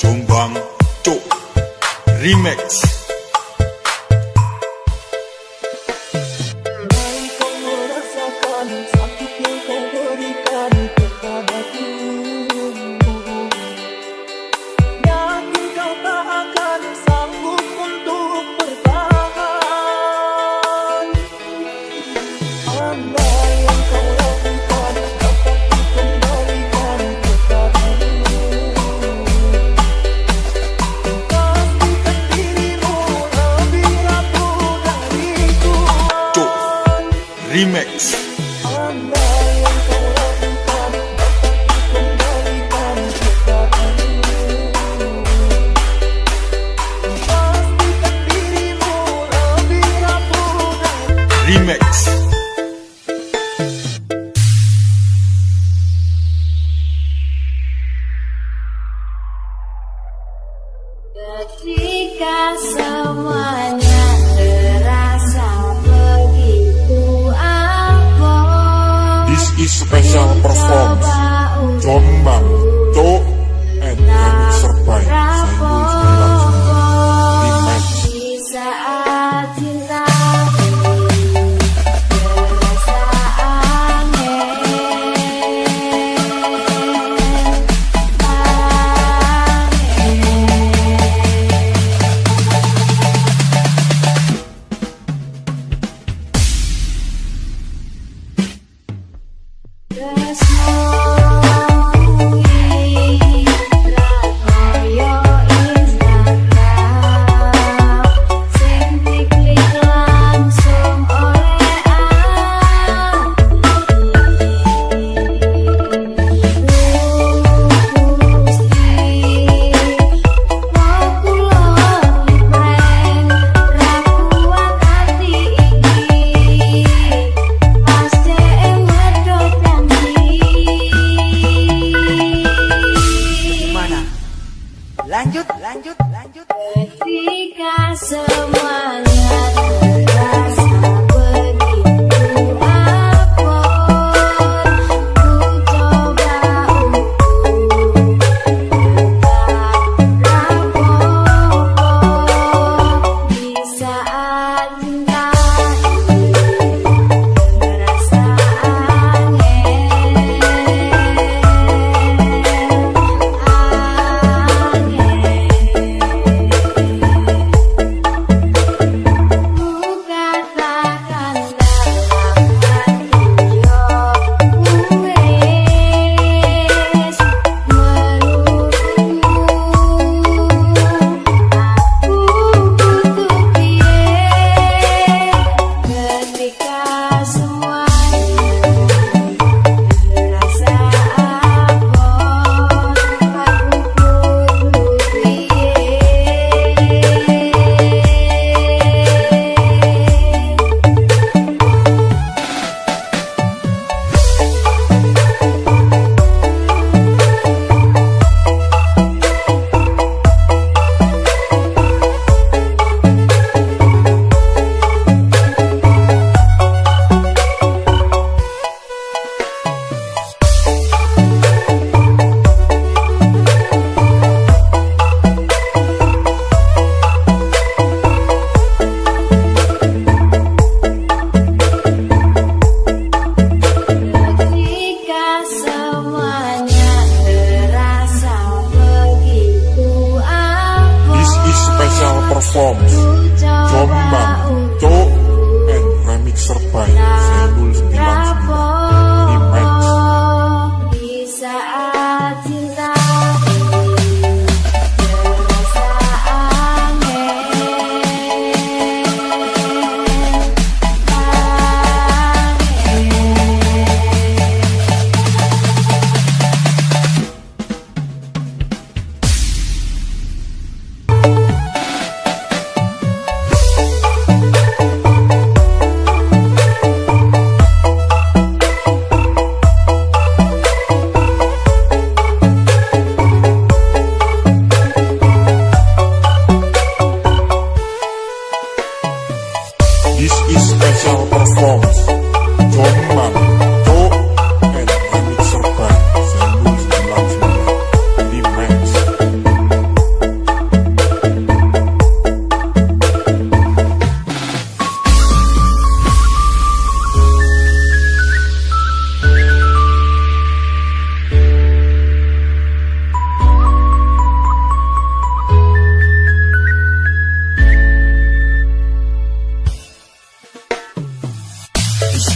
Jombang Cok Remix dan Remix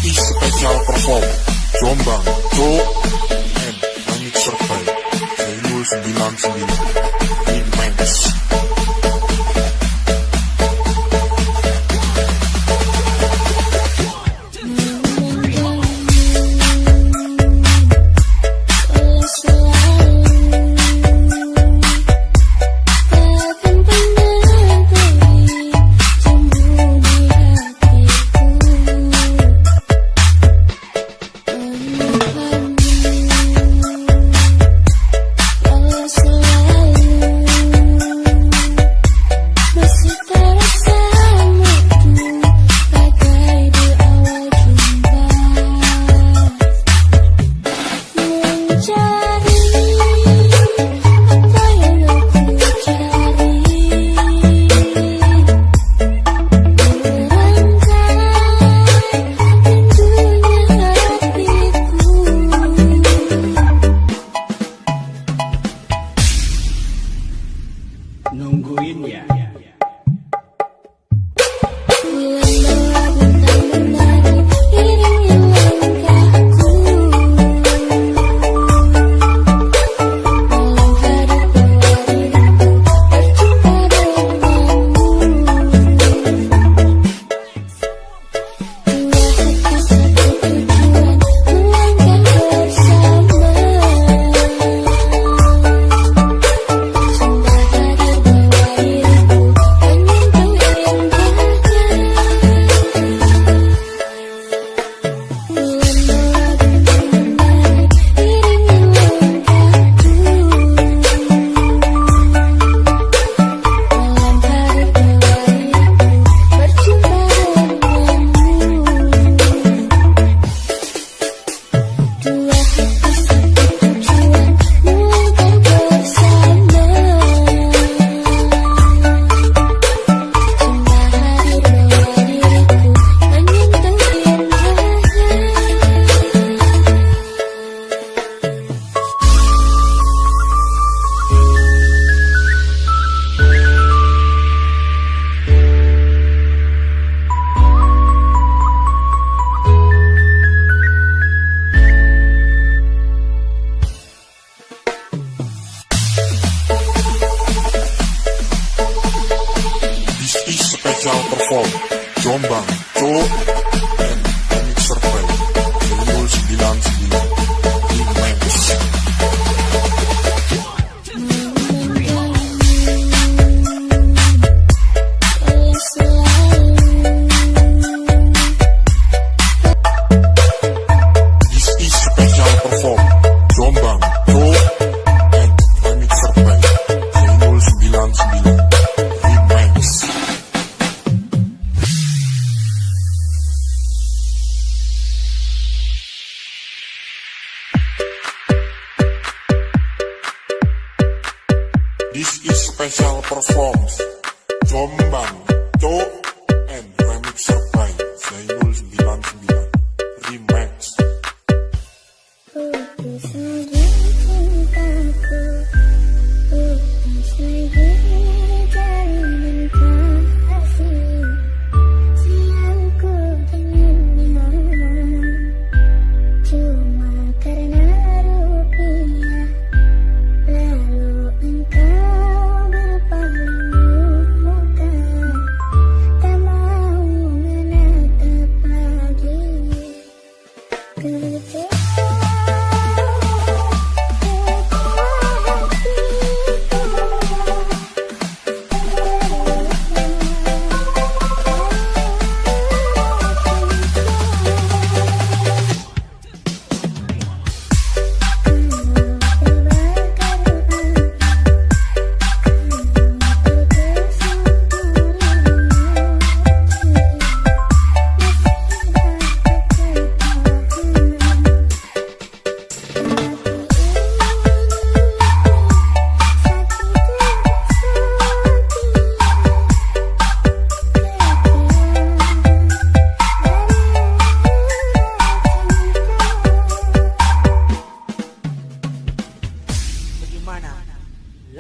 Artis Special Perform Jombang Co M Langit Survey 1999 Remax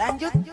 lanjut